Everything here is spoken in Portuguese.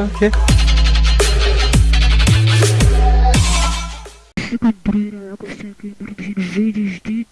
Opa, o quê? Encontrei a água sempre vídeos de